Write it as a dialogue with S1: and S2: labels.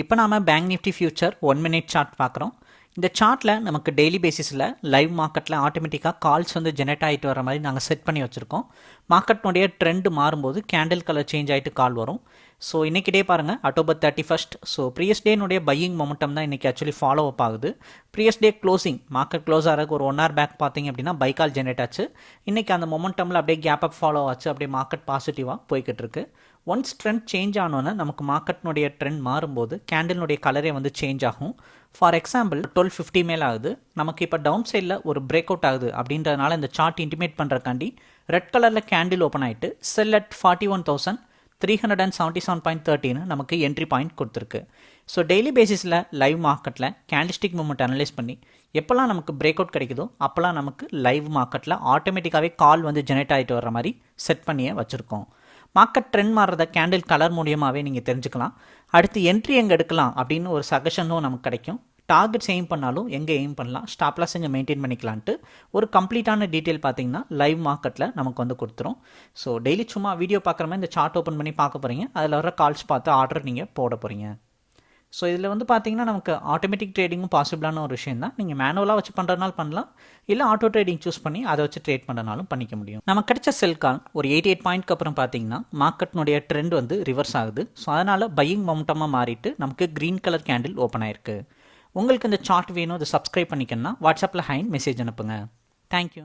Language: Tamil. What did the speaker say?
S1: இப்போ நாம bank Nifty future one minute chart பார்க்குறோம் இந்த சார்ட்டில் நமக்கு டெய்லி பேசிஸில் லைவ் மார்க்கெட்டில் ஆட்டோமேட்டிக்காக கால்ஸ் வந்து ஜெனரேட் ஆகிட்டு வர மாதிரி நாங்கள் செட் பண்ணி வச்சுருக்கோம். மார்க்கெட்னுடைய ட்ரெண்ட் மாறும்போது கேண்டில் கலர் சேஞ்ச் ஆகிட்டு கால் வரும். ஸோ இன்றைக்கி டே பாருங்கள் October thirty first so previous டேனுடைய buying momentum தான் இன்றைக்கி ஆக்சுவலி ஃபாலோ அப் ஆகுது. Previous day closing market close ஆகிறதுக்கு ஒரு ஒன் ஹவர் பேக் பார்த்தீங்க அப்படின்னா பை கால் ஜெனரேட் ஆச்சு. இன்றைக்கி அந்த மொமெண்டமில் அப்படியே கேப் அப் ஃபாலோ ஆச்சு அப்படியே மார்க்கெட் பாசிட்டிவாக போய்கிட்டு இருக்குது ஒன்ஸ் ட்ரெண்ட் சேஞ்ச் ஆனோன்னே நமக்கு மார்க்கெட்னுடைய ட்ரெண்ட் மாறும்போது கேண்டில்னுடைய கலரே வந்து சேஞ்ச் ஆகும். ஃபார் எக்ஸாம்பிள் டுவெல் ஃபிஃப்டி மேலே ஆகுது. நமக்கு இப்போ டவுன் சைடில் ஒரு பிரேக் அவுட் ஆகுது அப்படின்றதுனால இந்த சார்ட் இன்டிமேட் பண்ணுறக்காண்டி ரெட் கலரில் கேண்டில் ஓப்பன் ஆகிட்டு sell at forty one thousand three hundred and seventy seven point தேர்ட்டின்னு நமக்கு என்ட்ரி பாயிண்ட் கொடுத்துருக்கு ஸோ டெய்லி பேசிஸில் லைவ் மார்க்கெட்டில் கேண்டிஸ்டிக் மூமெண்ட் அனலைஸ் பண்ணி எப்போல்லாம் நமக்கு பிரேக் அவுட் கிடைக்குதோ அப்போல்லாம் நமக்கு லைவ் மார்க்கெட்டில் ஆட்டோமேட்டிக்காகவே கால் வந்து ஜெனரேட் ஆகிட்டு வர மாதிரி செட் பண்ணியே வச்சுருக்கோம். மார்க்கெட் ட்ரெண்ட் மாறுறத கேண்டில் கலர் மூலியமாகவே நீங்கள் தெரிஞ்சுக்கலாம். அடுத்து என்ட்ரி எங்கே எடுக்கலாம் அப்படின்னு ஒரு சஜஷனும் நமக்கு கிடைக்கும். டார்கெட்ஸ் எய்ம் பண்ணாலும் எங்கே எய்ம் பண்ணலாம்? ஸ்டாப்லாஸ் எங்கே மெயின்டைன் பண்ணிக்கலான்ட்டு ஒரு கம்ப்ளீட்டான டீட்டெயில் பார்த்தீங்கன்னா லைவ் மார்க்கெட்டில் நமக்கு வந்து கொடுத்துரும். ஸோ டெய்லி சும்மா வீடியோ பார்க்குற மாதிரி இந்த சார்ட் ஓப்பன் பண்ணி பார்க்க போகிறீங்க அதில் வர கால்ஸ் பார்த்து ஆர்டர் நீங்கள் போட போகிறீங்க ஸோ இதில் வந்து பார்த்தீங்கன்னா நமக்கு ஆட்டோமேட்டிக் ட்ரேடிங்கும் பாசிபிளான ஒரு விஷயம் தான் நீங்கள் மேனுவலாக வச்சு பண்ணுறதுனால பண்ணலாம். இல்லை ஆட்டோ ட்ரேடிங் சூஸ் பண்ணி அதை வச்சு ட்ரேட் பண்ணுறனாலும் பண்ணிக்க முடியும். நமக்கு கிடைச்ச செல் கால் ஒரு எயிட்டி எயிட் பாயிண்ட்க்கு அப்புறம் பார்த்தீங்கன்னா மார்க்கெட்னுடைய ட்ரெண்ட் வந்து ரிவர்ஸ் ஆகுது. ஸோ அதனால் பையிங் மொமெண்டமாக மாறிட்டு நமக்கு க்ரீன் கலர் கேண்டில் ஓப்பன் ஆயிருக்கு. உங்களுக்கு இந்த சார்ட் வேணும் அதை சப்ஸ்கிரைப் பண்ணிக்கணும்னா வாட்ஸ்அப்பில் ஹைன் மெசேஜ் அனுப்புங்க. தேங்க்யூ